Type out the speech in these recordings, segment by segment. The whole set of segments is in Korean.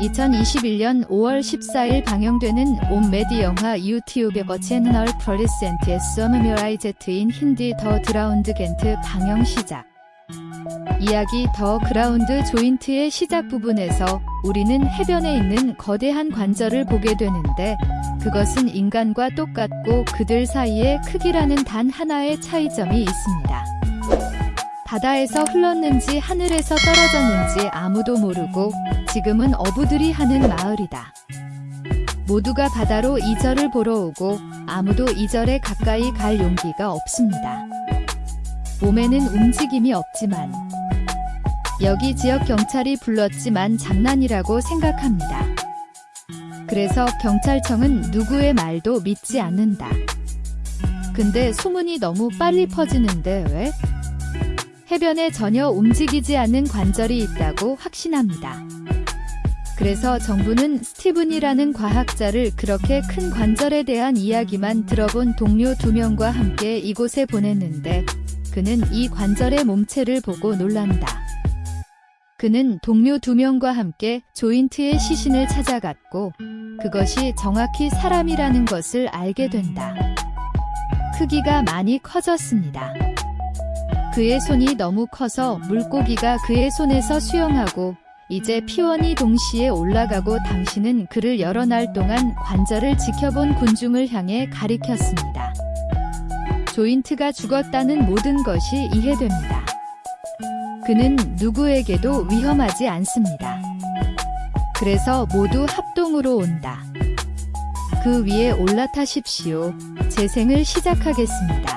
2021년 5월 14일 방영되는 온메디 영화 유튜브 채널 프로리센트의 서머미라이 제트인 힌디 더 드라운드 겐트 방영 시작 이야기 더 그라운드 조인트의 시작 부분에서 우리는 해변에 있는 거대한 관절을 보게 되는데 그것은 인간과 똑같고 그들 사이의 크기라는 단 하나의 차이점이 있습니다. 바다에서 흘렀는지 하늘에서 떨어졌는지 아무도 모르고 지금은 어부들이 하는 마을이다. 모두가 바다로 이절을 보러 오고 아무도 이절에 가까이 갈 용기가 없습니다. 몸에는 움직임이 없지만 여기 지역 경찰이 불렀지만 장난이라고 생각합니다. 그래서 경찰청은 누구의 말도 믿지 않는다. 근데 소문이 너무 빨리 퍼지는데 왜? 해변에 전혀 움직이지 않는 관절이 있다고 확신합니다. 그래서 정부는 스티븐이라는 과학자를 그렇게 큰 관절에 대한 이야기만 들어본 동료 두 명과 함께 이곳에 보냈는데 그는 이 관절의 몸체를 보고 놀란다. 그는 동료 두 명과 함께 조인트의 시신을 찾아갔고 그것이 정확히 사람이라는 것을 알게 된다. 크기가 많이 커졌습니다. 그의 손이 너무 커서 물고기가 그의 손에서 수영하고 이제 피원이 동시에 올라가고 당신은 그를 여러 날 동안 관절을 지켜본 군중을 향해 가리켰습니다. 조인트가 죽었다는 모든 것이 이해됩니다. 그는 누구에게도 위험하지 않습니다. 그래서 모두 합동으로 온다. 그 위에 올라타십시오. 재생을 시작하겠습니다.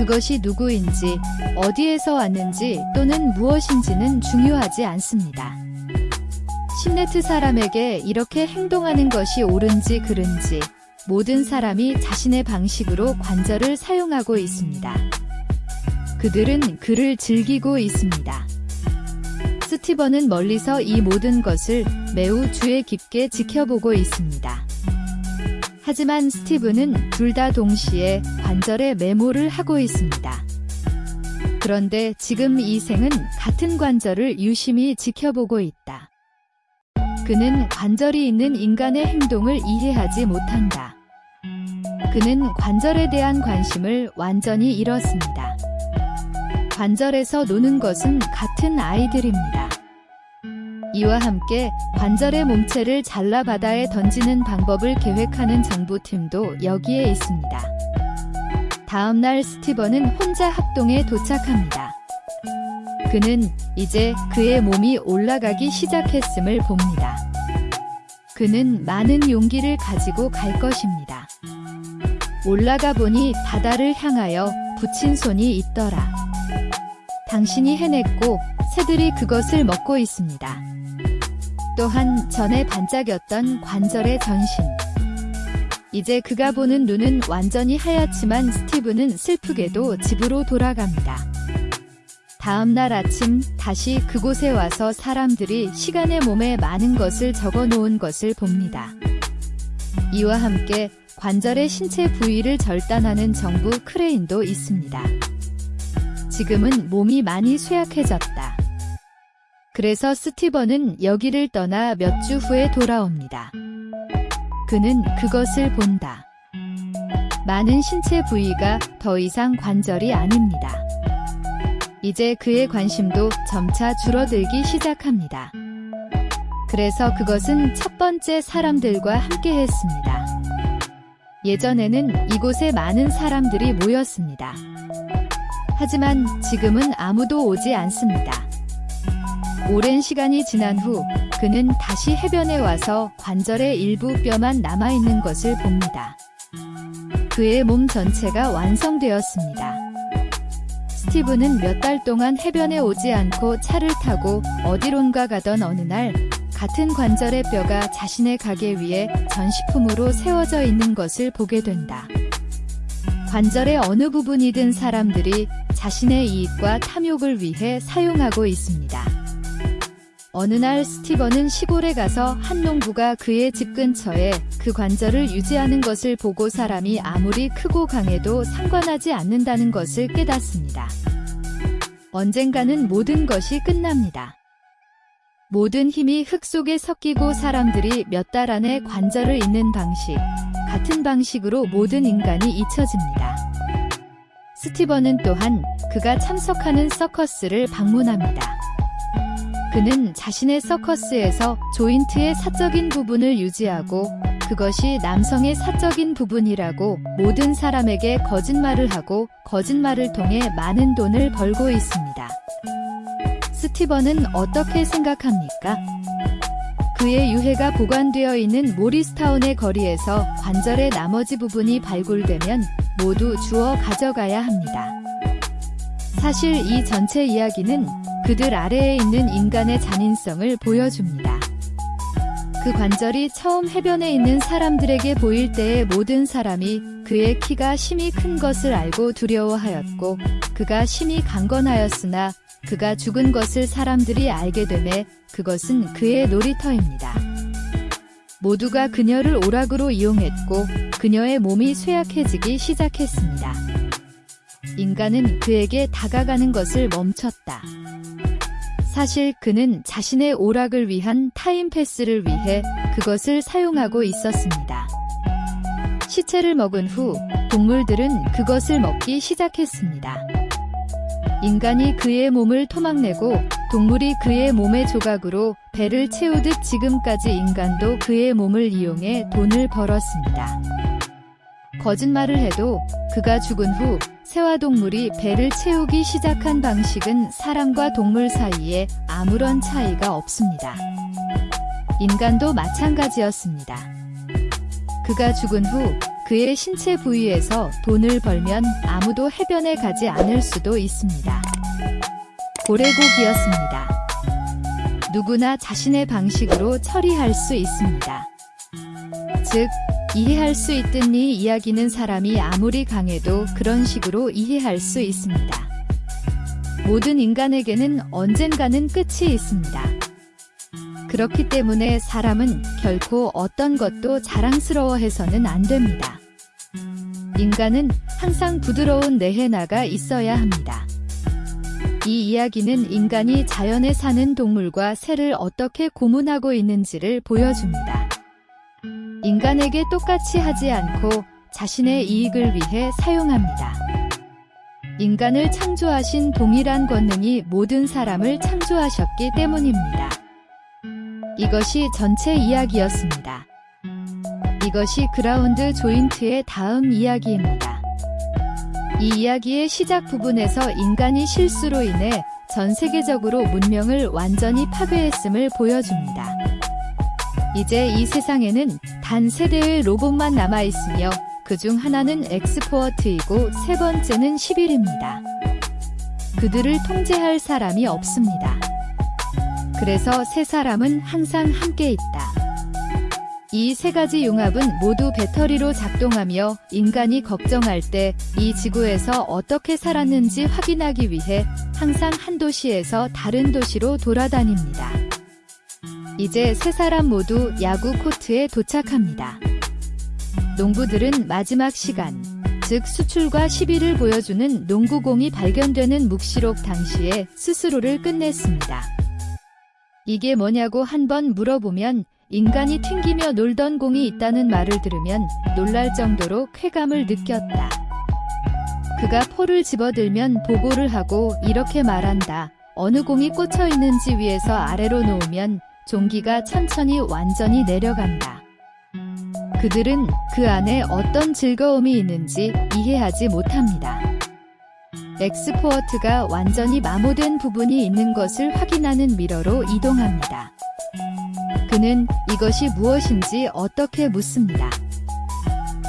그것이 누구인지, 어디에서 왔는지 또는 무엇인지는 중요하지 않습니다. 심네트 사람에게 이렇게 행동하는 것이 옳은지 그른지 모든 사람이 자신의 방식으로 관절을 사용하고 있습니다. 그들은 그를 즐기고 있습니다. 스티번은 멀리서 이 모든 것을 매우 주의 깊게 지켜보고 있습니다. 하지만 스티브는 둘 다 동시에 관절에 메모를 하고 있습니다. 그런데 지금 이 생은 같은 관절을 유심히 지켜보고 있다. 그는 관절이 있는 인간의 행동을 이해하지 못한다. 그는 관절에 대한 관심을 완전히 잃었습니다. 관절에서 노는 것은 같은 아이들입니다. 이와 함께 관절의 몸체를 잘라 바다에 던지는 방법을 계획하는 정부팀도 여기에 있습니다. 다음날 스티번은 혼자 합동에 도착합니다. 그는 이제 그의 몸이 올라가기 시작했음을 봅니다. 그는 많은 용기를 가지고 갈 것입니다. 올라가 보니 바다를 향하여 붙인 손이 있더라. 당신이 해냈고 새들이 그것을 먹고 있습니다. 또한 전에 반짝였던 관절의 전신. 이제 그가 보는 눈은 완전히 하얗지만 스티브는 슬프게도 집으로 돌아갑니다. 다음 날 아침 다시 그곳에 와서 사람들이 시간의 몸에 많은 것을 적어 놓은 것을 봅니다. 이와 함께 관절의 신체 부위를 절단하는 정부 크레인도 있습니다. 지금은 몸이 많이 쇠약해졌다. 그래서 스티번은 여기를 떠나 몇 주 후에 돌아옵니다. 그는 그것을 본다. 많은 신체 부위가 더 이상 관절이 아닙니다. 이제 그의 관심도 점차 줄어들기 시작합니다. 그래서 그것은 첫 번째 사람들과 함께 했습니다. 예전에는 이곳에 많은 사람들이 모였습니다. 하지만 지금은 아무도 오지 않습니다. 오랜 시간이 지난 후 그는 다시 해변에 와서 관절의 일부 뼈만 남아있는 것을 봅니다. 그의 몸 전체가 완성되었습니다. 스티브는 몇 달 동안 해변에 오지 않고 차를 타고 어디론가 가던 어느 날 같은 관절의 뼈가 자신의 가게 위에 전시품으로 세워져 있는 것을 보게 된다. 관절의 어느 부분이든 사람들이 자신의 이익과 탐욕을 위해 사용하고 있습니다. 어느 날 스티번은 시골에 가서 한 농부가 그의 집 근처에 그 관절을 유지하는 것을 보고 사람이 아무리 크고 강해도 상관하지 않는다는 것을 깨닫습니다. 언젠가는 모든 것이 끝납니다. 모든 힘이 흙 속에 섞이고 사람들이 몇 달 안에 관절을 잇는 방식, 같은 방식으로 모든 인간이 잊혀집니다. 스티번은 또한 그가 참석하는 서커스를 방문합니다. 그는 자신의 서커스에서 조인트의 사적인 부분을 유지하고 그것이 남성의 사적인 부분이라고 모든 사람에게 거짓말을 하고 거짓말을 통해 많은 돈을 벌고 있습니다. 스티번은 어떻게 생각합니까? 그의 유해가 보관되어 있는 모리스타운의 거리에서 관절의 나머지 부분이 발굴되면 모두 주워 가져가야 합니다. 사실 이 전체 이야기는 그들 아래에 있는 인간의 잔인성을 보여줍니다. 그 관절이 처음 해변에 있는 사람들에게 보일 때에 모든 사람이 그의 키가 심히 큰 것을 알고 두려워하였고 그가 심히 강건하였으나 그가 죽은 것을 사람들이 알게 되매 그것은 그의 놀이터입니다. 모두가 그녀를 오락으로 이용했고 그녀의 몸이 쇠약해지기 시작했습니다. 인간은 그에게 다가가는 것을 멈췄다. 사실 그는 자신의 오락을 위한 타임패스를 위해 그것을 사용하고 있었습니다. 시체를 먹은 후 동물들은 그것을 먹기 시작했습니다. 인간이 그의 몸을 토막내고 동물이 그의 몸의 조각으로 배를 채우듯 지금까지 인간도 그의 몸을 이용해 돈을 벌었습니다. 거짓말을 해도 그가 죽은 후 새와 동물이 배를 채우기 시작한 방식은 사람과 동물 사이에 아무런 차이가 없습니다. 인간도 마찬가지였습니다. 그가 죽은 후 그의 신체 부위에서 돈을 벌면 아무도 해변에 가지 않을 수도 있습니다. 고래고기였습니다. 누구나 자신의 방식으로 처리할 수 있습니다. 즉, 이해할 수이 이야기는 사람이 아무리 강해도 그런 식으로 이해할 수 있습니다. 모든 인간에게는 언젠가는 끝이 있습니다. 그렇기 때문에 사람은 결코 어떤 것도 자랑스러워해서는 안 됩니다. 인간은 항상 부드러운 내해나가 있어야 합니다. 이 이야기는 인간이 자연에 사는 동물과 새를 어떻게 고문하고 있는지를 보여줍니다. 인간에게 똑같이 하지 않고 자신의 이익을 위해 사용합니다. 인간을 창조하신 동일한 권능이 모든 사람을 창조하셨기 때문입니다. 이것이 전체 이야기였습니다. 이것이 그라운드 조인트의 다음 이야기입니다. 이 이야기의 시작 부분에서 인간이 실수로 인해 전 세계적으로 문명을 완전히 파괴했음을 보여줍니다. 이제 이 세상에는 단 세 대의 로봇만 남아있으며 그 중 하나는 엑스포어트이고 세 번째는 11입니다. 그들을 통제할 사람이 없습니다. 그래서 세 사람은 항상 함께 있다. 이 세 가지 융합은 모두 배터리로 작동하며 인간이 걱정할 때 이 지구에서 어떻게 살았는지 확인하기 위해 항상 한 도시에서 다른 도시로 돌아다닙니다. 이제 세 사람 모두 야구 코트에 도착합니다. 농부들은 마지막 시간, 즉 수출과 시비를 보여주는 농구공이 발견되는 묵시록 당시에 스스로를 끝냈습니다. 이게 뭐냐고 한번 물어보면 인간이 튕기며 놀던 공이 있다는 말을 들으면 놀랄 정도로 쾌감을 느꼈다. 그가 포를 집어들면 보고를 하고 이렇게 말한다. 어느 공이 꽂혀 있는지 위에서 아래로 놓으면 종기가 천천히 완전히 내려간다. 그들은 그 안에 어떤 즐거움이 있는지 이해하지 못합니다. 엑스포어트가 완전히 마모된 부분이 있는 것을 확인하는 미러로 이동합니다. 그는 이것이 무엇인지 어떻게 묻습니다.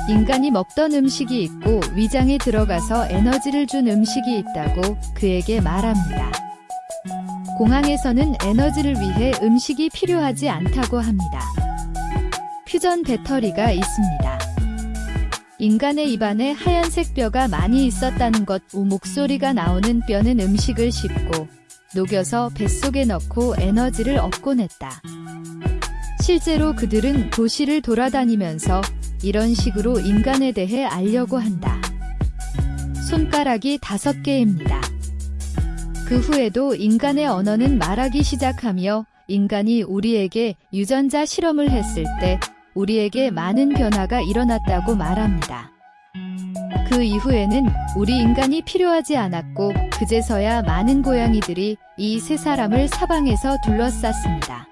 인간이 먹던 음식이 있고 위장에 들어가서 에너지를 준 음식이 있다고 그에게 말합니다. 공항에서는 에너지를 위해 음식이 필요하지 않다고 합니다. 퓨전 배터리가 있습니다. 인간의 입안에 하얀색 뼈가 많이 있었다는 것, 우 목소리가 나오는 뼈는 음식을 씹고 녹여서 뱃속에 넣고 에너지를 얻곤 했다. 실제로 그들은 도시를 돌아다니면서 이런 식으로 인간에 대해 알려고 한다. 손가락이 다섯 개입니다. 그 후에도 인간의 언어는 말하기 시작하며 인간이 우리에게 유전자 실험을 했을 때 우리에게 많은 변화가 일어났다고 말합니다. 그 이후에는 우리 인간이 필요하지 않았고 그제서야 많은 고양이들이 이 세 사람을 사방에서 둘러쌌습니다.